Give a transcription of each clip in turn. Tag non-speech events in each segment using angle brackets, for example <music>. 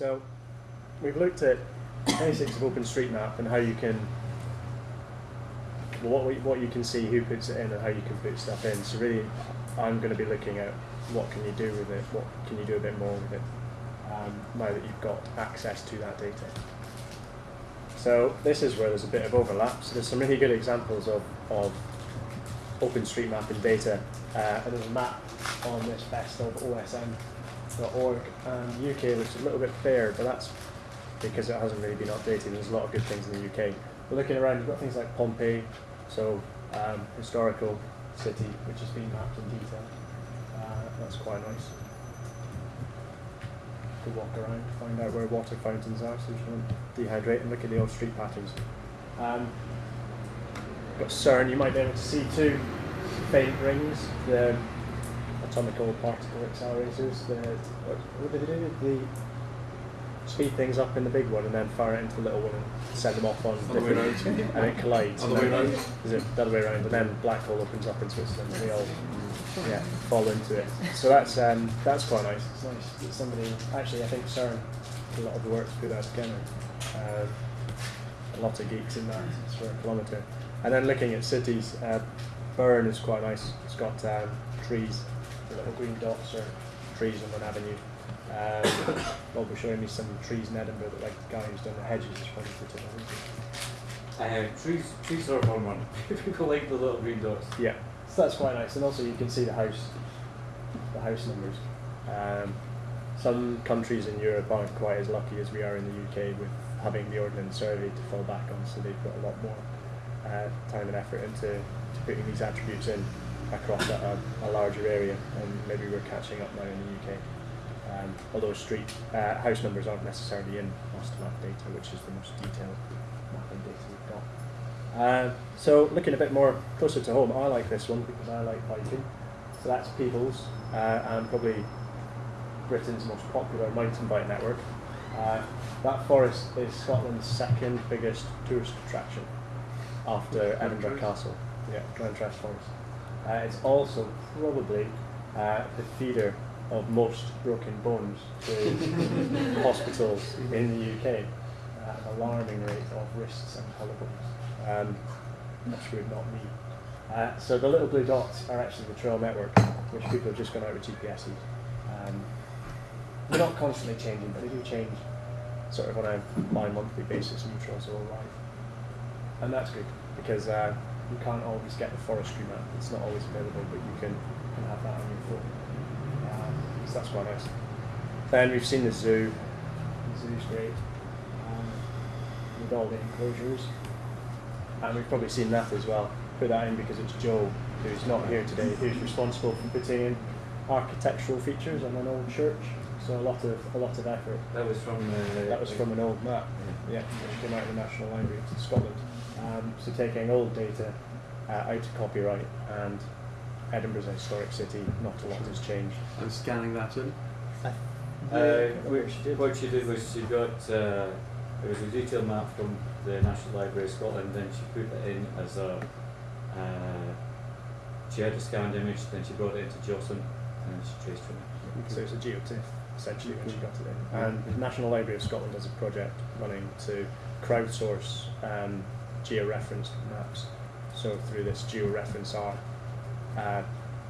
So we've looked at basics of OpenStreetMap and how you can what what you can see, who puts it in, and how you can put stuff in. So really, I'm going to be looking at what can you do with it, what can you do a bit more with it, um, now that you've got access to that data. So this is where there's a bit of overlap. So there's some really good examples of, of OpenStreetMap and data. Uh, and there's a map on this best of OSM.org. And UK looks a little bit fair, but that's because it hasn't really been updated. There's a lot of good things in the UK. But looking around, you've got things like Pompeii, so um, historical city, which has been mapped in detail. Uh, that's quite nice. To walk around, find out where water fountains are, so you don't dehydrate and look at the old street patterns. Um, got CERN, you might be able to see two faint rings, atomical particle accelerators, the, what, what did they do? The speed things up in the big one and then fire it into the little one and send them off on Other way different, and it collides. Other and way then- round? Is it the other way around? And then black hole opens up in Switzerland and we all yeah, fall into it. So that's um, that's quite nice. It's nice that somebody actually I think CERN did a lot of the work to put that together. Uh, a lot of geeks in that for a kilometre. And then looking at cities, uh, Bern is quite nice. It's got um, trees, the little green dots are trees on one avenue. Um, <coughs> Bob was showing me some trees in Edinburgh that like the guy who's done the hedges is put in. Uh, trees, trees are fun one. <laughs> People like the little green dots. Yeah, so that's quite nice, and also you can see the house, the house numbers. Um, some countries in Europe aren't quite as lucky as we are in the UK with having the Ordnance Survey to fall back on, so they've got a lot more uh, time and effort into to putting these attributes in across a, a, larger area, and maybe we're catching up now in the UK. Um, although street uh, house numbers aren't necessarily in Mastermap data, which is the most detailed mapping data we've got. Uh, so looking a bit more closer to home, I like this one because I like hiking. So that's Peebles, uh, and probably Britain's most popular mountain bike network. Uh, that forest is Scotland's second biggest tourist attraction after Edinburgh Castle. Yeah, Glentress Forest. Uh, it's also probably uh, the feeder of most broken bones to <laughs> hospitals in the UK at an alarming rate of wrists and collarbones. Um, which would not me. Uh, so the little blue dots are actually the trail network, which people have just gone out with GPSs. Um, they're not constantly changing, but they do change sort of on a bi-monthly basis, new trails will arrive. And that's good, because uh, you can't always get the forestry map, it's not always available, but you can, can have that on your phone. Uh, so that's quite nice. Then we've seen the zoo, the zoo's great, um, with all the enclosures. And we've probably seen that as well. Put that in because it's Joe, who's not here today, who's responsible for putting in architectural features on an old church. So a lot of a lot of effort. That was from. Uh, That was from an old map, yeah, which came out of the National Library of Scotland. Um, so taking old data uh, out of copyright and Edinburgh's a historic city, not a lot has changed. And scanning that in. Uh, which, what she did was she got uh, it was a detailed map from the National Library of Scotland. Then she put it in as a. Uh, she had a scanned image. Then she brought it into JOSM, and then she traced from it. So it's a geotiff essentially when she got it in. And the National Library of Scotland has a project running to crowdsource um, georeferenced maps. So through this Georeferencer uh,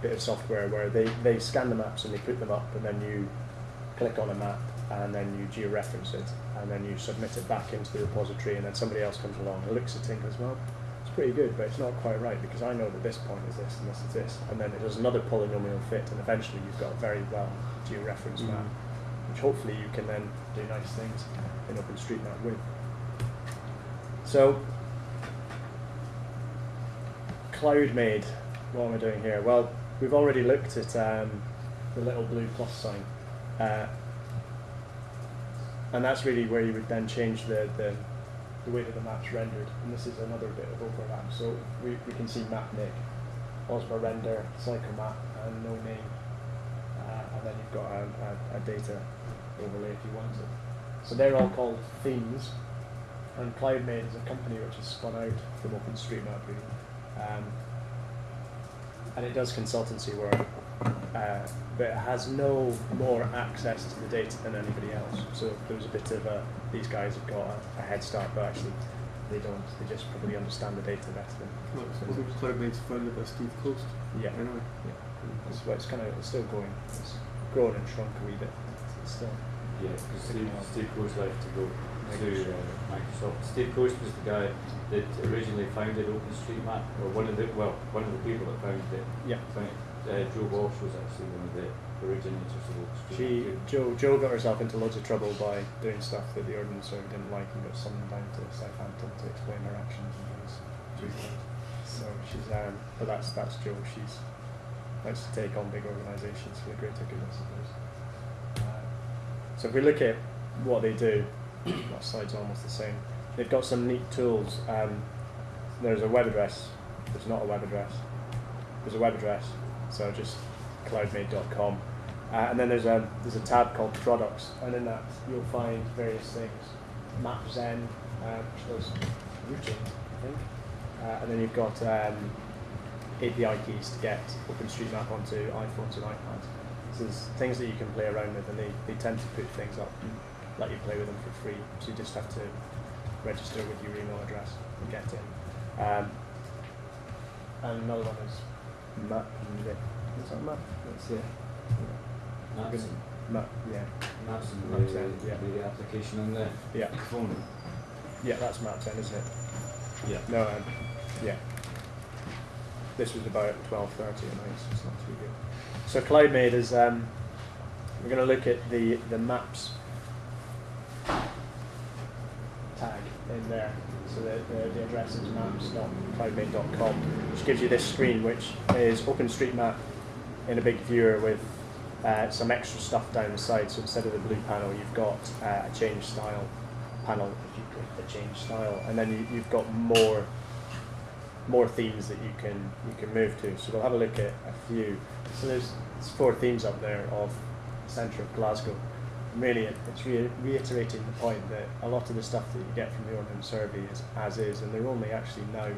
bit of software where they, they scan the maps and they put them up and then you click on a map and then you georeference it and then you submit it back into the repository and then somebody else comes along and looks at it and goes, well, it's pretty good, but it's not quite right because I know that this point is this and this is this. And then it does another polynomial fit and eventually you've got a very well georeferenced map, which hopefully you can then do nice things in OpenStreetMap with. So, CloudMade, what am I doing here? Well, we've already looked at um, the little blue plus sign. Uh, and that's really where you would then change the, the, the way that the map's rendered. And this is another bit of overlap. So we, we can see Mapnik, Osmo Render, Cyclemap, and No Name. Uh, and then you've got a, a, a data overlay if you want it. So they're all called themes. And CloudMade is a company which has spun out from OpenStreetMap really. Um, and it does consultancy work uh, but it has no more access to the data than anybody else. So there was a bit of a, these guys have got a, a head start, but actually they don't. They just probably understand the data better than. Well, I suppose it was CloudMade's founded by Steve Coast. Yeah. Anyway. It's, well, it's kind of it's still going. It's grown and shrunk a wee bit. It's still. Yeah, because Picking Steve. Steve Coast left to go to Microsoft. uh, Microsoft. Steve Coast was the guy that originally founded OpenStreetMap, or one of the well, one of the people that founded it. Yeah. Founded, uh, Jo Walsh was actually one of the originators of OpenStreetMap. She. Joe Joe got herself into loads of trouble by doing stuff that the ordnance survey didn't like and got summoned down to Southampton to explain her actions and things. So she's um, but that's that's Joe. She's likes to take on big organisations for the greater good, I suppose. Uh, so if we look at what they do, that slide's almost the same. They've got some neat tools. Um, there's a web address. There's not a web address. There's a web address. So just cloudmade.com. Uh, and then there's a there's a tab called products, and in that you'll find various things. MapZen, uh, which does routing, I think. Uh, and then you've got um, API keys to get OpenStreetMap onto iPhones and iPads. So there's things that you can play around with, and they, they tend to put things up let you play with them for free. So you just have to register with your email address and get in. Um, and another one is Map. Is that Map? That's it. Maps, Map. Yeah. maps and Maps, the, yeah. the application on the Yeah. phone. Yeah, that's Map 10, isn't it? Yeah. No, um, yeah. This was about 12.30 at night, so it's not too good. So CloudMade is, um, we're going to look at the, the maps in there. So the, the, the address is maps.cloudmade.com, which gives you this screen, which is OpenStreetMap in a big viewer with uh, some extra stuff down the side. So instead of the blue panel, you've got uh, a change style panel if you click the change style, and then you, you've got more more themes that you can you can move to. So we'll have a look at a few. So there's, there's four themes up there of centre of Glasgow. Really, it's re- reiterating the point that a lot of the stuff that you get from the Ordnance Survey is as is, and they're only actually now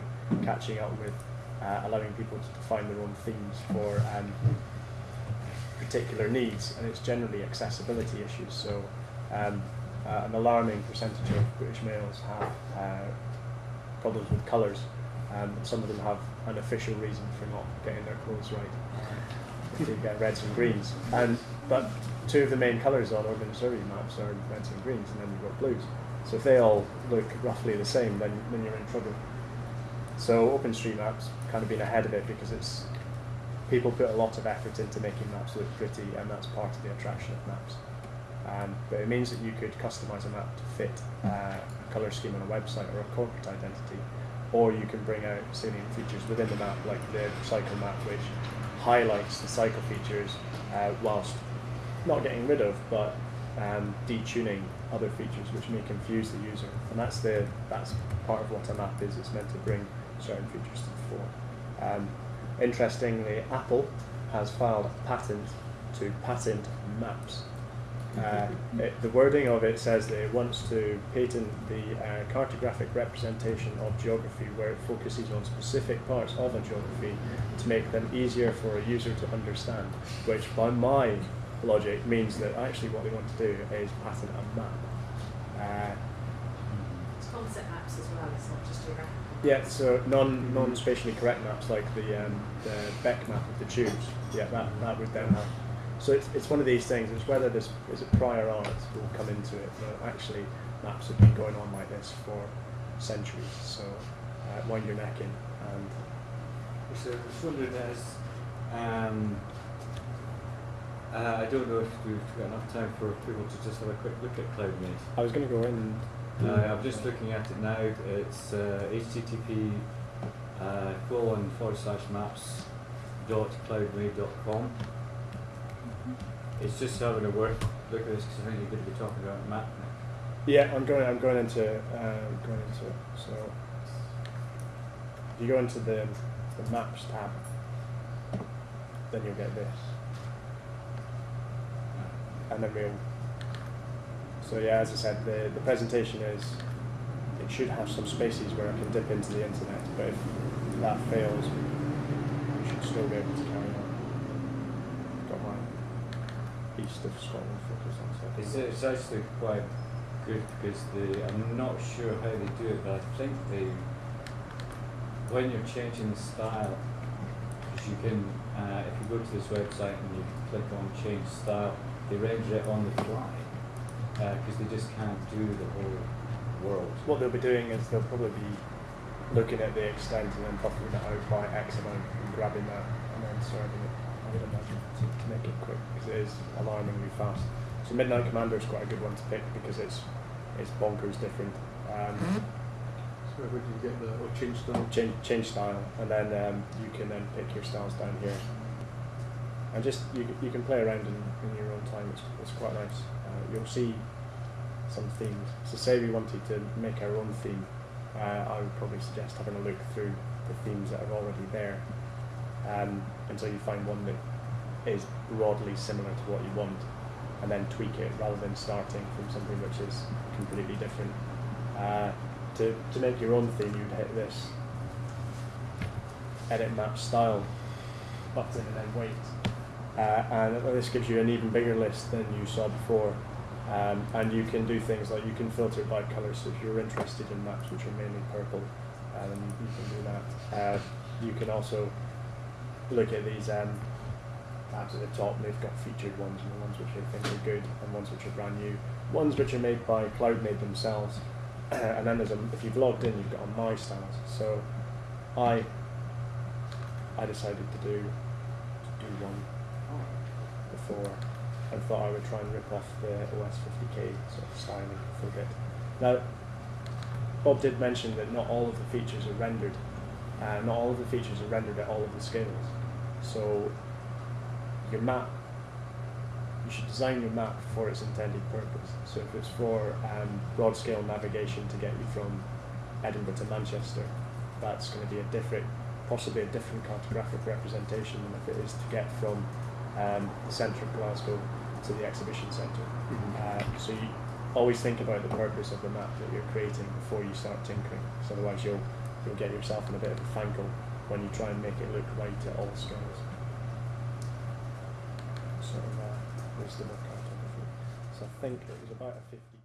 catching up with uh, allowing people to define their own themes for um, particular needs, and it's generally accessibility issues. So, um, uh, an alarming percentage of British males have uh, problems with colours. Um, and some of them have an official reason for not getting their clothes right. They get reds and greens, and but two of the main colours on Ordnance Survey maps are reds and greens, and then you've got blues. So if they all look roughly the same, then then you're in trouble. So OpenStreetMap's kind of been ahead of it because it's people put a lot of effort into making maps look pretty, and that's part of the attraction of maps. Um, but it means that you could customize a map to fit uh, a color scheme on a website or a corporate identity, or you can bring out salient features within the map, like the cycle map, which highlights the cycle features uh, whilst not getting rid of, but um, detuning other features which may confuse the user. And that's the that's part of what a map is. It's meant to bring certain features to the fore. Um, interestingly, Apple has filed a patent to patent maps. Uh, it, the wording of it says that it wants to patent the uh, cartographic representation of geography where it focuses on specific parts of a geography to make them easier for a user to understand, which by my logic means that actually what they want to do is patent a map. Uh, It's concept maps as well, it's not just geographical. yeah, so non non spatially correct maps like the um, the Beck map of the tubes. Yeah, that, that would then have. So it's, it's one of these things. It's whether there's, is it prior art that will come into it. But actually, maps have been going on like this for centuries. So uh, wind your neck in and So I was wondering as um, uh, I don't know if we've got enough time for people to just have a quick look at CloudMade. I was going to go in. And Uh, I'm just looking at it now. It's uh, HTTP uh, colon forward slash maps dot cloudmade dot com. It's just having a word look at this because I think you're going to be talking about map. Yeah, I'm going. I'm going into uh, going into. So if you go into the the maps tab, then you'll get this. and then we'll. So yeah, as I said, the, the presentation is, it should have some spaces where I can dip into the internet, but if that fails, we should still be able to carry on. my east of Scotland focus on. So I It's, think it's actually quite good because they, I'm not sure how they do it, but I think they, when you're changing the style, because you can, uh, if you go to this website and you click on change style, they render it on the fly, because they just can't do the whole world. what they'll be doing is they'll probably be looking at the extent and then buffering it out by X amount and grabbing that and then serving it. I would imagine to, to make it quick because it is alarmingly fast. So Midnight Commander is quite a good one to pick because it's it's bonkers different. Um, So where do you get the or change style? change change style, and then um, you can then pick your styles down here, and just you you can play around in, in your own time. It's, it's quite nice. Uh, you'll see some themes. So say we wanted to make our own theme, uh, I would probably suggest having a look through the themes that are already there, um, until you find one that is broadly similar to what you want, and then tweak it rather than starting from something which is completely different. Uh, to, to make your own theme, you'd hit this edit map style button and then wait. Uh, and this gives you an even bigger list than you saw before. Um, and you can do things like you can filter by colour. So if you're interested in maps which are mainly purple, you, you can do that. Uh, you can also look at these um, tabs at the top. and They've got featured ones and the ones which I think are good and ones which are brand new. Ones which are made by CloudMade themselves. <clears throat> and then there's a, if you've logged in, you've got a My Styles. So I I decided to do to do one before and thought I would try and rip off the OS 50k sort of styling for a bit. Now, Bob did mention that not all of the features are rendered. Uh, not all of the features are rendered at all of the scales. So your map, you should design your map for its intended purpose. So if it's for um, broad scale navigation to get you from Edinburgh to Manchester, that's going to be a different, possibly a different cartographic representation than if it is to get from um, the centre of Glasgow to the exhibition centre. Uh, so you always think about the purpose of the map that you're creating before you start tinkering. So otherwise you'll you'll get yourself in a bit of a fangle when you try and make it look right at all scales. So uh, wisdom of cartography. So I think it was about a 50